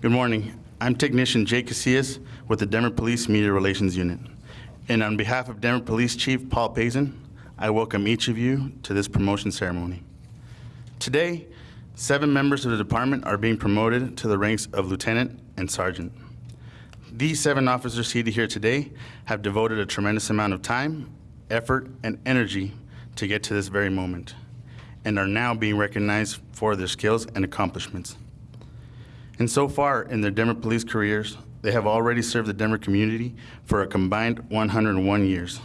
Good morning. I'm Technician Jake Casillas with the Denver Police Media Relations Unit. And on behalf of Denver Police Chief Paul Pazen, I welcome each of you to this promotion ceremony. Today, seven members of the department are being promoted to the ranks of lieutenant and sergeant. These seven officers seated here today have devoted a tremendous amount of time, effort, and energy to get to this very moment, and are now being recognized for their skills and accomplishments. And so far in their Denver police careers, they have already served the Denver community for a combined 101 years.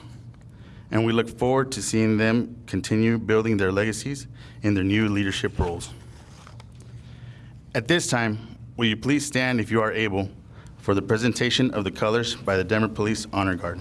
And we look forward to seeing them continue building their legacies in their new leadership roles. At this time, will you please stand if you are able for the presentation of the colors by the Denver Police Honor Guard.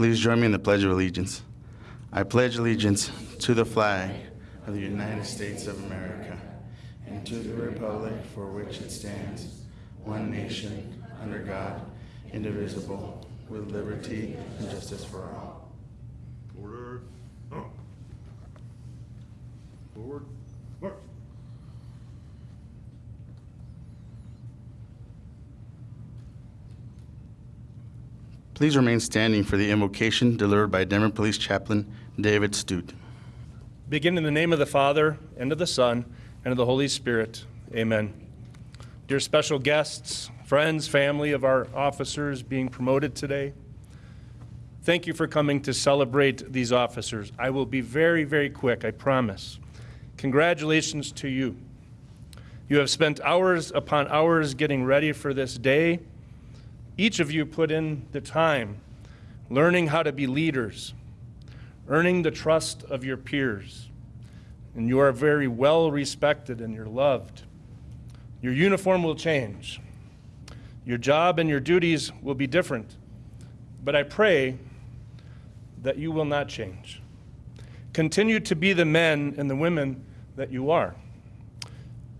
Please join me in the Pledge of Allegiance. I pledge allegiance to the flag of the United States of America and to the republic for which it stands, one nation, under God, indivisible, with liberty and justice for all. Order. Oh. Please remain standing for the invocation delivered by Denver Police Chaplain David Stute. Begin in the name of the Father, and of the Son, and of the Holy Spirit. Amen. Dear special guests, friends, family of our officers being promoted today, thank you for coming to celebrate these officers. I will be very, very quick, I promise. Congratulations to you. You have spent hours upon hours getting ready for this day. Each of you put in the time learning how to be leaders, earning the trust of your peers. And you are very well respected and you're loved. Your uniform will change. Your job and your duties will be different. But I pray that you will not change. Continue to be the men and the women that you are.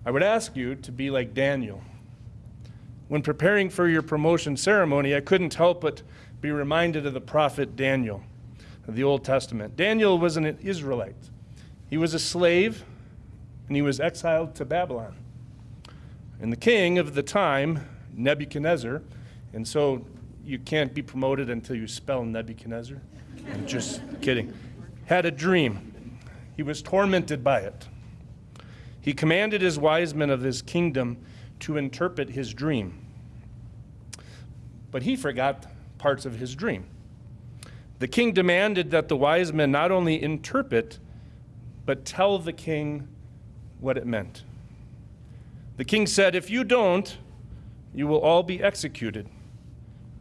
I would ask you to be like Daniel. When preparing for your promotion ceremony, I couldn't help but be reminded of the prophet Daniel of the Old Testament. Daniel was an Israelite. He was a slave and he was exiled to Babylon. And the king of the time, Nebuchadnezzar, and so you can't be promoted until you spell Nebuchadnezzar. I'm just kidding. Had a dream. He was tormented by it. He commanded his wise men of his kingdom to interpret his dream. But he forgot parts of his dream. The king demanded that the wise men not only interpret, but tell the king what it meant. The king said, If you don't, you will all be executed.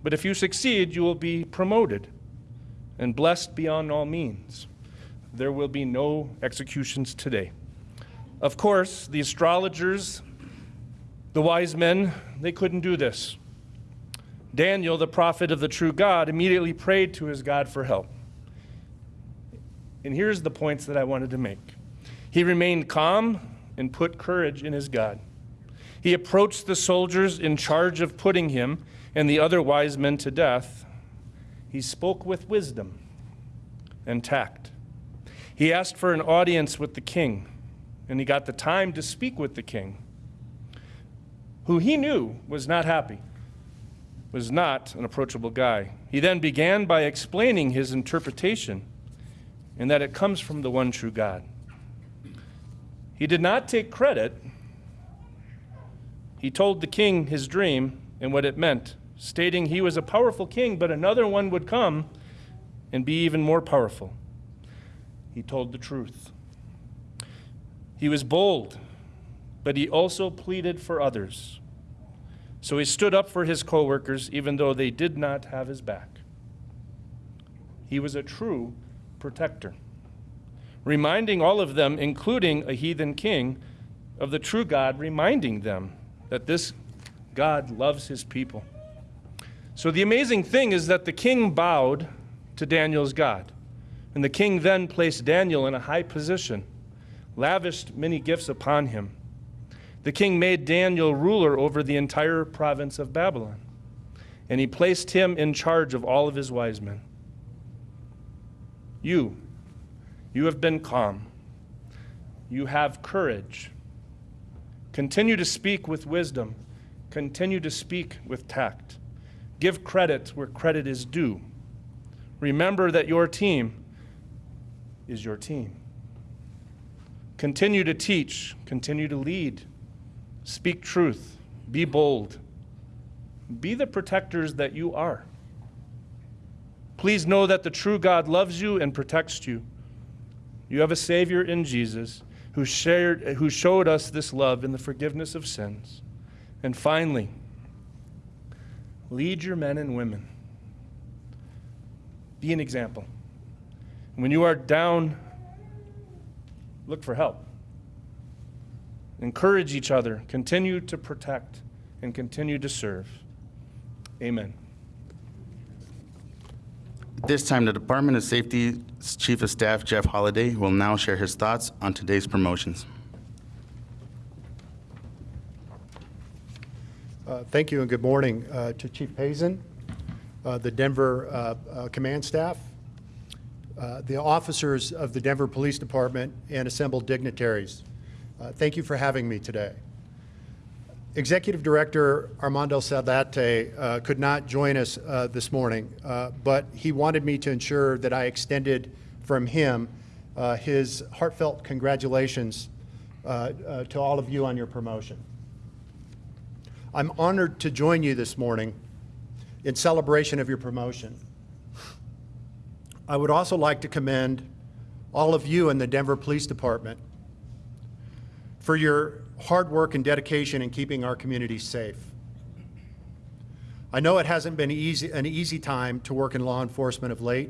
But if you succeed, you will be promoted and blessed beyond all means. There will be no executions today. Of course, the astrologers, the wise men, they couldn't do this. Daniel, the prophet of the true God, immediately prayed to his God for help. And here's the points that I wanted to make. He remained calm and put courage in his God. He approached the soldiers in charge of putting him and the other wise men to death. He spoke with wisdom and tact. He asked for an audience with the king, and he got the time to speak with the king, who he knew was not happy was not an approachable guy. He then began by explaining his interpretation and that it comes from the one true God. He did not take credit. He told the king his dream and what it meant, stating he was a powerful king, but another one would come and be even more powerful. He told the truth. He was bold, but he also pleaded for others. So he stood up for his coworkers, even though they did not have his back. He was a true protector, reminding all of them, including a heathen king, of the true God, reminding them that this God loves his people. So the amazing thing is that the king bowed to Daniel's God, And the king then placed Daniel in a high position, lavished many gifts upon him. The king made Daniel ruler over the entire province of Babylon, and he placed him in charge of all of his wise men. You, you have been calm. You have courage. Continue to speak with wisdom. Continue to speak with tact. Give credit where credit is due. Remember that your team is your team. Continue to teach, continue to lead, speak truth, be bold, be the protectors that you are. Please know that the true God loves you and protects you. You have a Savior in Jesus who, shared, who showed us this love in the forgiveness of sins. And finally, lead your men and women. Be an example. When you are down, look for help. Encourage each other. Continue to protect and continue to serve. Amen. At this time, the Department of Safety's Chief of Staff, Jeff Holliday, will now share his thoughts on today's promotions. Uh, Thank you and good morning uh, to Chief Pazen, uh, the Denver uh, uh, Command Staff, uh, the officers of the Denver Police Department, and assembled dignitaries. Uh, Thank you for having me today. Executive Director Armando Saldate uh, could not join us uh, this morning, uh, but he wanted me to ensure that I extended from him uh, his heartfelt congratulations uh, to all of you on your promotion. I'm honored to join you this morning in celebration of your promotion. I would also like to commend all of you in the Denver Police Department for your hard work and dedication in keeping our community safe. I know it hasn't been easy, an easy time to work in law enforcement of late.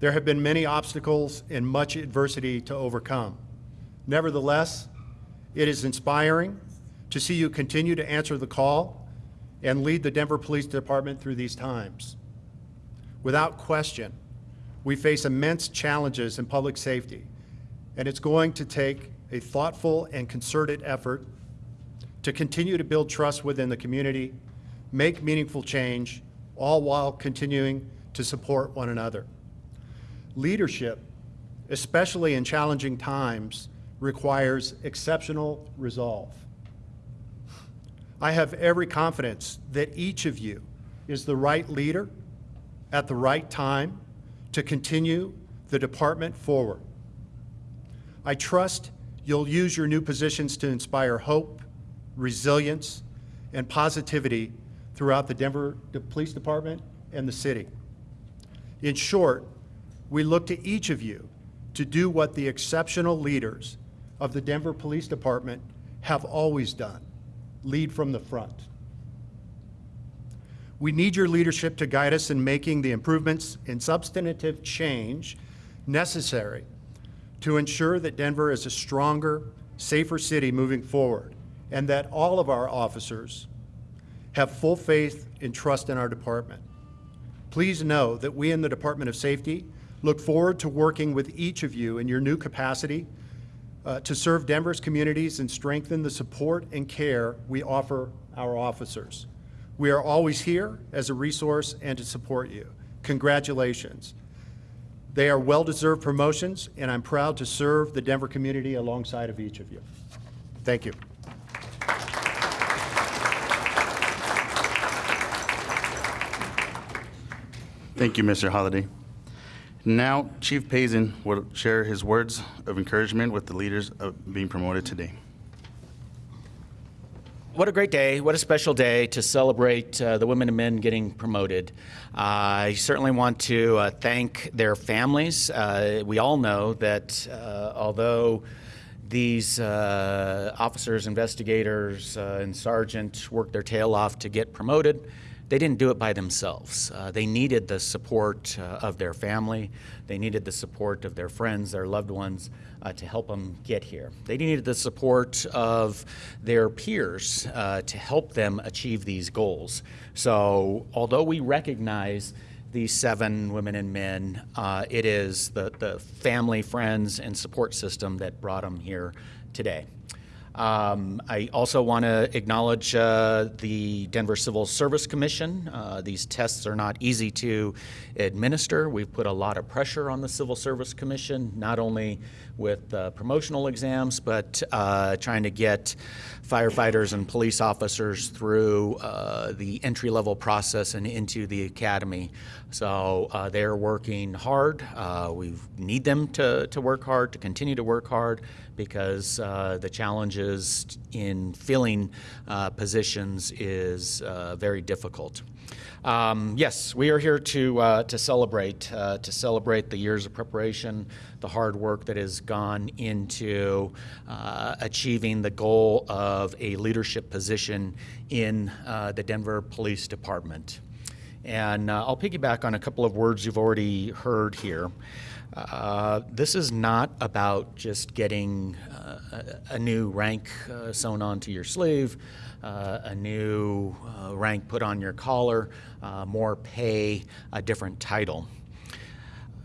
There have been many obstacles and much adversity to overcome. Nevertheless, it is inspiring to see you continue to answer the call and lead the Denver Police Department through these times. Without question, we face immense challenges in public safety, and it's going to take a thoughtful and concerted effort to continue to build trust within the community, make meaningful change, all while continuing to support one another. Leadership, especially in challenging times, requires exceptional resolve. I have every confidence that each of you is the right leader at the right time to continue the department forward. I trust you'll use your new positions to inspire hope, resilience, and positivity throughout the Denver Police Department and the city. In short, we look to each of you to do what the exceptional leaders of the Denver Police Department have always done, lead from the front. We need your leadership to guide us in making the improvements and substantive change necessary to ensure that Denver is a stronger, safer city moving forward, and that all of our officers have full faith and trust in our department. Please know that we in the Department of Safety look forward to working with each of you in your new capacity uh, to serve Denver's communities and strengthen the support and care we offer our officers. We are always here as a resource and to support you. Congratulations. They are well-deserved promotions, and I'm proud to serve the Denver community alongside of each of you. Thank you. Thank you, Mr. Holliday. Now, Chief Pazen will share his words of encouragement with the leaders being promoted today. What a great day. What a special day to celebrate uh, the women and men getting promoted. Uh, I certainly want to uh, thank their families. Uh, we all know that uh, although these uh, officers, investigators, and sergeants worked their tail off to get promoted, they didn't do it by themselves. Uh, they needed the support uh, of their family. They needed the support of their friends, their loved ones, uh, to help them get here. They needed the support of their peers uh, to help them achieve these goals. So, although we recognize these seven women and men. Uh, it is the, the family, friends, and support system that brought them here today. Um, I also want to acknowledge uh, the Denver Civil Service Commission. Uh, these tests are not easy to administer. We've put a lot of pressure on the Civil Service Commission, not only with uh, promotional exams, but uh, trying to get firefighters and police officers through uh, the entry level process and into the academy. So uh, they're working hard. We need them to, to work hard, to continue to work hard, because uh, the challenges in filling uh, positions is uh, very difficult. Um, yes, we are here to uh, to celebrate uh, to celebrate the years of preparation, the hard work that has gone into achieving the goal of a leadership position in the Denver Police Department. And uh, I'll piggyback on a couple of words you've already heard here. Uh, this is not about just getting uh, a, new rank uh, sewn onto your sleeve, uh, a new uh, rank put on your collar, more pay, a different title.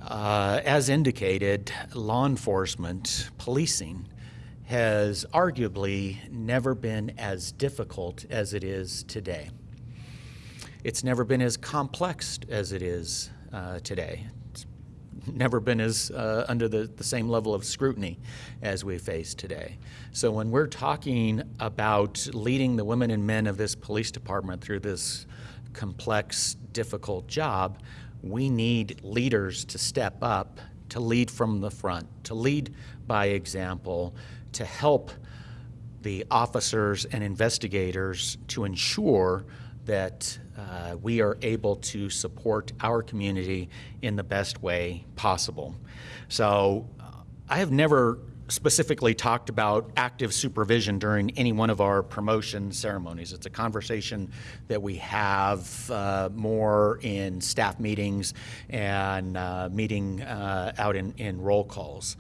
As indicated, law enforcement, policing, has arguably never been as difficult as it is today. It's never been as complex as it is uh, today. It's never been as uh, under the, the same level of scrutiny as we face today. So when we're talking about leading the women and men of this police department through this complex, difficult job, we need leaders to step up, to lead from the front, to lead by example, to help the officers and investigators to ensure that uh, we are able to support our community in the best way possible. So uh, I have never specifically talked about active supervision during any one of our promotion ceremonies. It's a conversation that we have uh, more in staff meetings and uh, meeting uh, out in, in roll calls.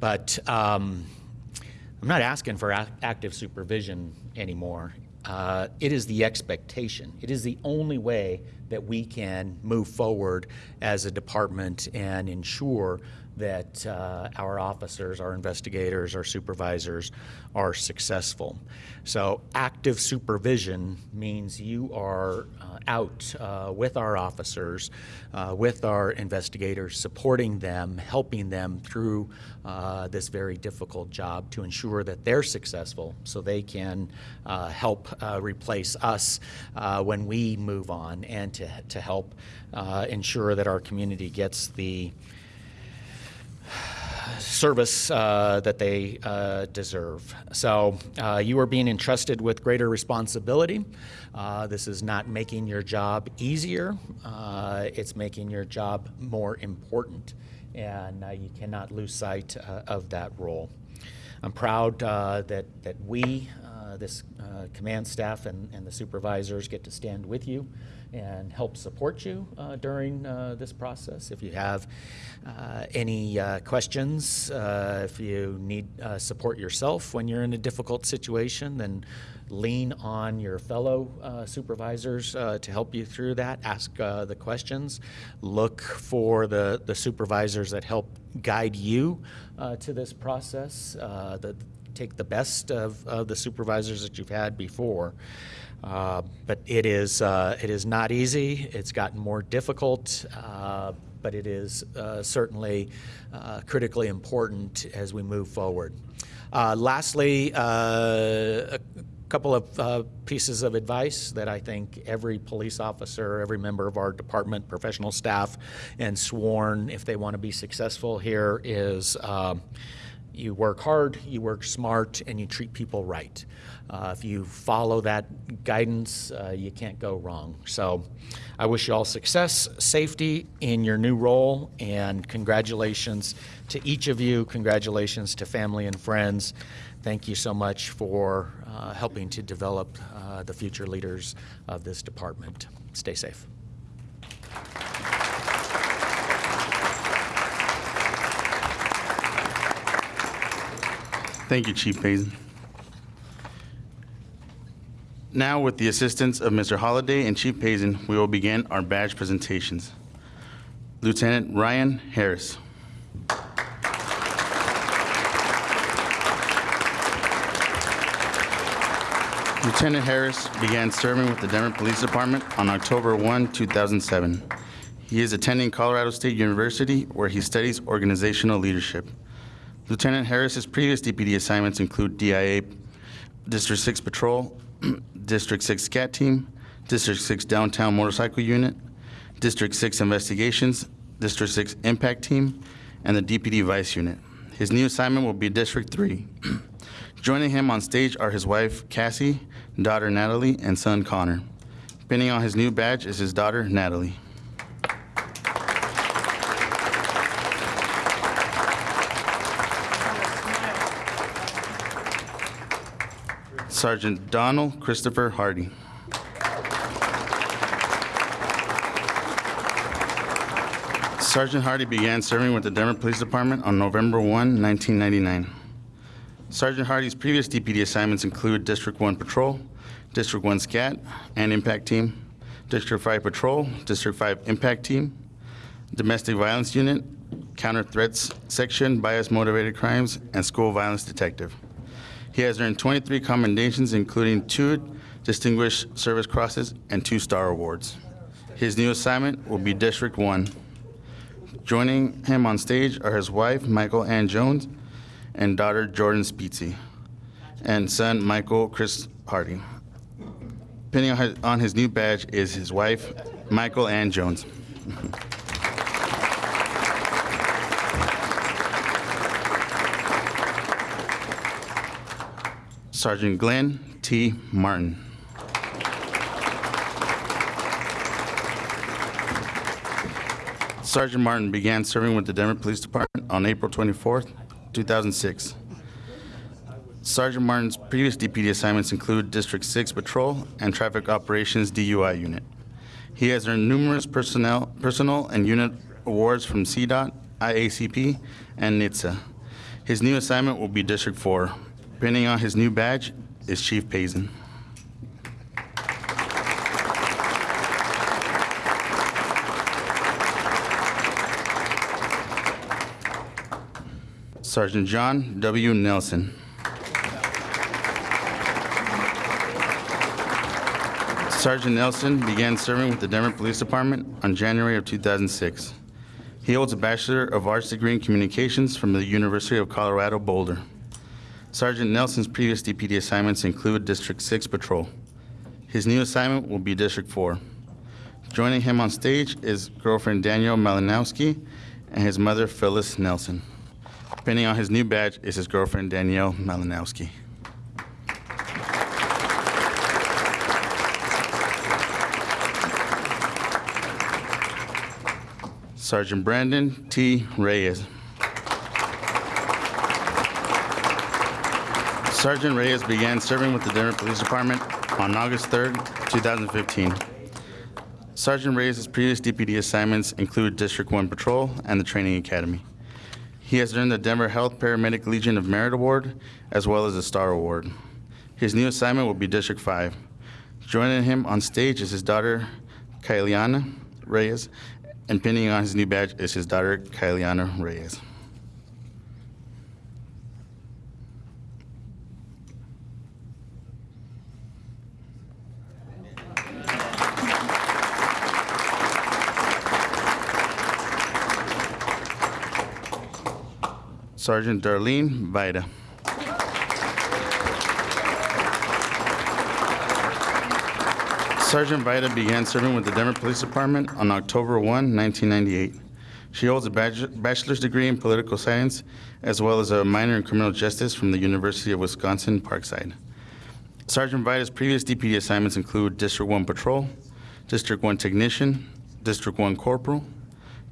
But um, I'm not asking for ac- active supervision anymore. Uh, it is the expectation. It is the only way that we can move forward as a department and ensure that uh, our officers, our investigators, our supervisors are successful. So, active supervision means you are uh, out uh, with our officers, uh, with our investigators, supporting them, helping them through uh, this very difficult job to ensure that they're successful so they can uh, help replace us when we move on and to, to help ensure that our community gets the service uh, that they uh, deserve. So uh, you are being entrusted with greater responsibility. Uh, this is not making your job easier, uh, it's making your job more important, and you cannot lose sight of that role. I'm proud uh, that, that we, uh, this uh, command staff and, and the supervisors, get to stand with you and help support you uh, during uh, this process. If you have uh, any uh, questions, uh, if you need support yourself when you're in a difficult situation, then lean on your fellow uh, supervisors uh, to help you through that. Ask uh, the questions. Look for the, the supervisors that help guide you to this process. The, take the best of, of the supervisors that you've had before. Uh, but it is, uh, it is not easy. It's gotten more difficult, uh, but it is uh, certainly uh, critically important as we move forward. Uh, lastly, a couple of pieces of advice that I think every police officer, every member of our department, professional staff, and sworn, if they want to be successful here, is um, you work hard, you work smart, and you treat people right. Uh, if you follow that guidance, uh, you can't go wrong. So I wish you all success, safety in your new role, and congratulations to each of you. Congratulations to family and friends. Thank you so much for uh, helping to develop uh, the future leaders of this department. Stay safe. Thank you, Chief Pazen. Now, with the assistance of Mr. Holliday and Chief Pazen, we will begin our badge presentations. Lieutenant Ryan Harris. Lieutenant Harris began serving with the Denver Police Department on October 1, 2007. He is attending Colorado State University, where he studies organizational leadership. Lieutenant Harris's previous DPD assignments include DIA District 6 Patrol, District 6 SCAT Team, District 6 Downtown Motorcycle Unit, District 6 Investigations, District 6 Impact Team, and the DPD Vice Unit. His new assignment will be District 3. Joining him on stage are his wife Cassie, daughter Natalie, and son Connor. Pinning on his new badge is his daughter Natalie. Sergeant Donald Christopher Hardy. Sergeant Hardy began serving with the Denver Police Department on November 1, 1999. Sergeant Hardy's previous DPD assignments include District 1 Patrol, District 1 SCAT and Impact Team, District 5 Patrol, District 5 Impact Team, Domestic Violence Unit, Counter Threats Section, Bias Motivated Crimes, and School Violence Detective. He has earned 23 commendations, including two Distinguished Service Crosses and two Star Awards. His new assignment will be District 1. Joining him on stage are his wife, Michael Ann Jones, and daughter, Jordan Speetsy, and son, Michael Chris Hardy. Pinning on his new badge is his wife, Michael Ann Jones. Sergeant Glenn T. Martin. Sergeant Martin began serving with the Denver Police Department on April 24, 2006. Sergeant Martin's previous DPD assignments include District 6 Patrol and Traffic Operations DUI Unit. He has earned numerous personnel, personal and unit awards from CDOT, IACP, and NHTSA. His new assignment will be District 4. Pinning on his new badge is Chief Pazen. Sergeant John W. Nelson. Sergeant Nelson began serving with the Denver Police Department on January of 2006. He holds a Bachelor of Arts degree in Communications from the University of Colorado Boulder. Sergeant Nelson's previous DPD assignments include District 6 Patrol. His new assignment will be District 4. Joining him on stage is girlfriend Danielle Malinowski and his mother Phyllis Nelson. Pinning on his new badge is his girlfriend Danielle Malinowski. Sergeant Brandon T. Reyes. Sergeant Reyes began serving with the Denver Police Department on August 3, 2015. Sergeant Reyes' previous DPD assignments include District 1 Patrol and the Training Academy. He has earned the Denver Health Paramedic Legion of Merit Award as well as a Star Award. His new assignment will be District 5. Joining him on stage is his daughter, Kyliana Reyes, and pinning on his new badge is his daughter, Kyliana Reyes. Sergeant Darlene Vida. Sergeant Vida began serving with the Denver Police Department on October 1, 1998. She holds a bachelor's degree in political science as well as a minor in criminal justice from the University of Wisconsin Parkside. Sergeant Vida's previous DPD assignments include District 1 Patrol, District 1 Technician, District 1 Corporal,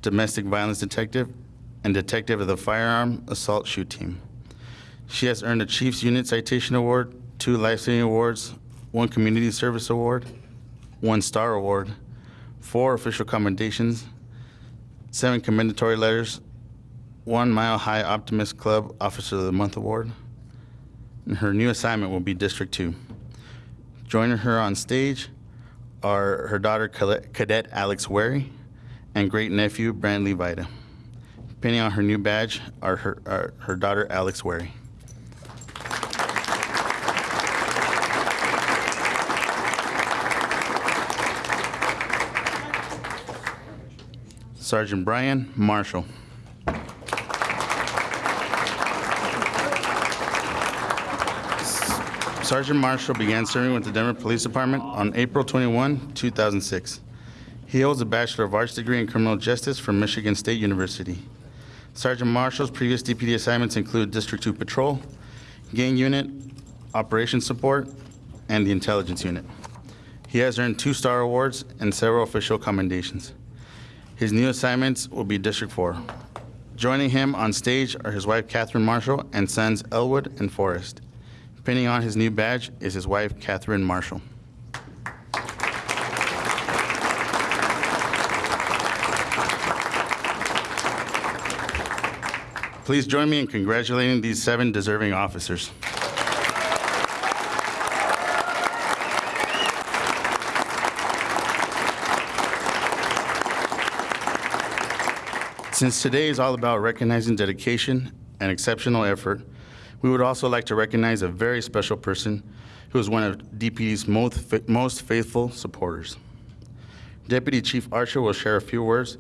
Domestic Violence Detective, and Detective of the Firearm Assault Shoot Team. She has earned a Chiefs Unit Citation Award, two Life Saving Awards, one Community Service Award, one Star Award, four official commendations, seven commendatory letters, one Mile High Optimist Club Officer of the Month Award, and her new assignment will be District 2. Joining her on stage are her daughter Cadet Cadet Alex Wary and great-nephew Brantley Vida. Pinning on her new badge are her, are her daughter Alex Wary. Sergeant Brian Marshall. Sergeant Marshall began serving with the Denver Police Department on April 21, 2006. He holds a Bachelor of Arts degree in Criminal Justice from Michigan State University. Sergeant Marshall's previous DPD assignments include District 2 Patrol, Gang Unit, Operations Support, and the Intelligence Unit. He has earned two Star Awards and several official commendations. His new assignments will be District 4. Joining him on stage are his wife Catherine Marshall and sons Elwood and Forrest. Pinning on his new badge is his wife Catherine Marshall. Please join me in congratulating these seven deserving officers. Since today is all about recognizing dedication and exceptional effort, we would also like to recognize a very special person who is one of DPD's most, most faithful supporters. Deputy Chief Archer will share a few words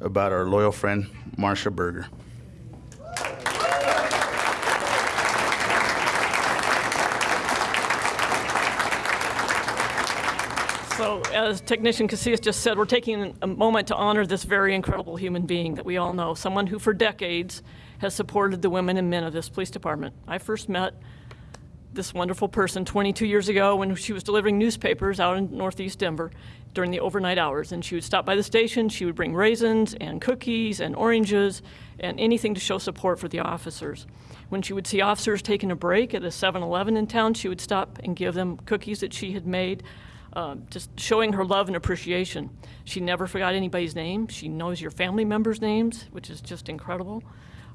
about our loyal friend, Marcia Berger. So, as Technician Casillas just said, we're taking a moment to honor this very incredible human being that we all know, someone who for decades has supported the women and men of this police department. I first met this wonderful person 22 years ago when she was delivering newspapers out in northeast Denver during the overnight hours. And she would stop by the station, she would bring raisins and cookies and oranges and anything to show support for the officers. When she would see officers taking a break at a 7 Eleven in town, she would stop and give them cookies that she had made uh, just showing her love and appreciation. She never forgot anybody's name. She knows your family members' names, which is just incredible.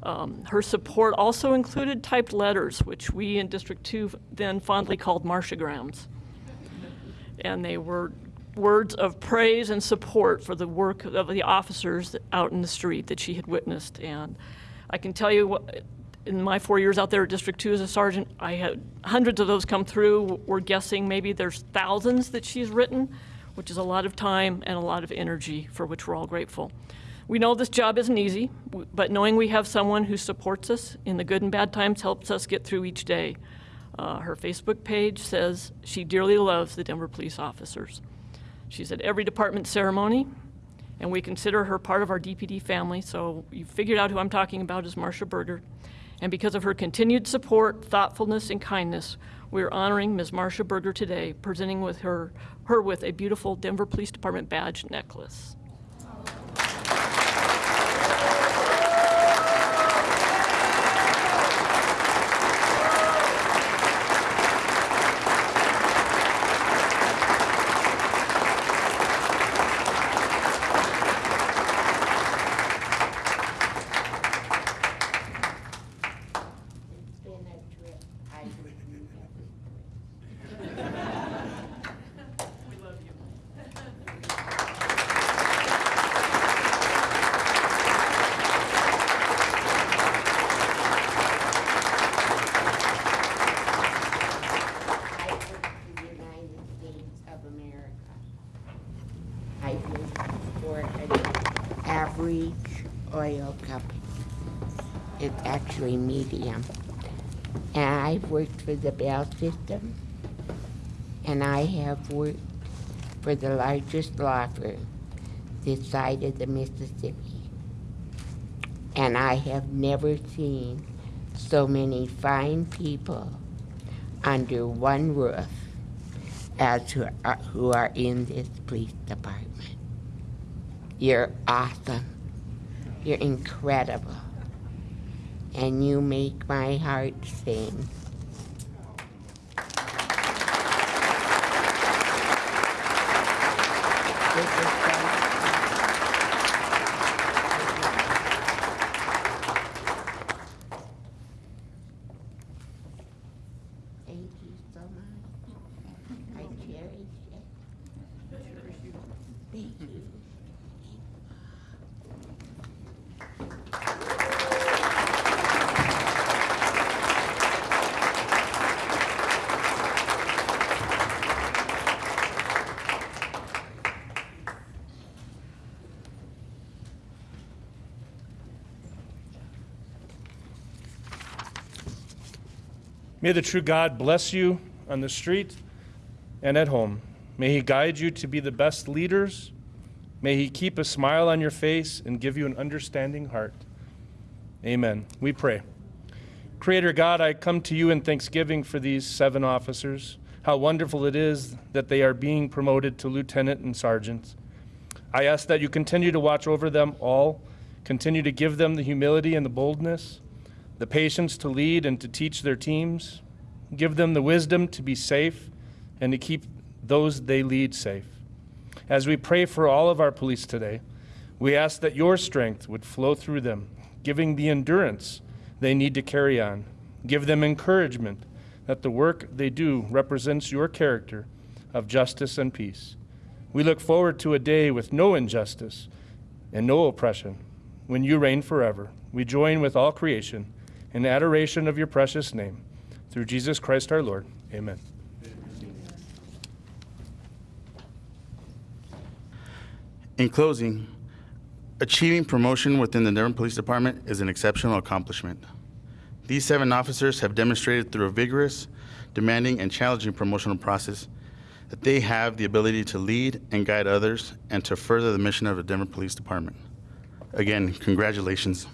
Um, her support also included typed letters, which we in District 2 then fondly called Marciagrams. And they were words of praise and support for the work of the officers out in the street that she had witnessed. And I can tell you what, in my four years out there at District 2 as a sergeant, I had hundreds of those come through. We're guessing maybe there's thousands that she's written, which is a lot of time and a lot of energy for which we're all grateful. We know this job isn't easy, but knowing we have someone who supports us in the good and bad times helps us get through each day. Uh, her Facebook page says she dearly loves the Denver police officers. She's at every department ceremony, and we consider her part of our DPD family, so you figured out who I'm talking about is Marsha Berger. And because of her continued support, thoughtfulness, and kindness, we are honoring Ms. Marsha Berger today, presenting with her, her with a beautiful Denver Police Department badge necklace. It's been a trip. I I work for the United States of America. I work for an average oil company. It's actually medium. And I've worked for the Bell System, and I have worked for the largest law firm this side of the Mississippi. And I have never seen so many fine people under one roof as who are, who are in this police department. You're awesome. You're incredible. And you make my heart sing. This is so- Thank you so much. I cherish it. Thank you. May the true God bless you on the street and at home. May He guide you to be the best leaders. May He keep a smile on your face and give you an understanding heart. Amen. We pray. Creator God, I come to you in thanksgiving for these seven officers. How wonderful it is that they are being promoted to lieutenant and sergeant. I ask that you continue to watch over them all, continue to give them the humility and the boldness, the patience to lead and to teach their teams, give them the wisdom to be safe and to keep those they lead safe. As we pray for all of our police today, we ask that your strength would flow through them, giving the endurance they need to carry on. Give them encouragement that the work they do represents your character of justice and peace. We look forward to a day with no injustice and no oppression when you reign forever. We join with all creation in adoration of your precious name. Through Jesus Christ our Lord. Amen. In closing, achieving promotion within the Denver Police Department is an exceptional accomplishment. These seven officers have demonstrated through a vigorous, demanding, and challenging promotional process that they have the ability to lead and guide others and to further the mission of the Denver Police Department. Again, congratulations.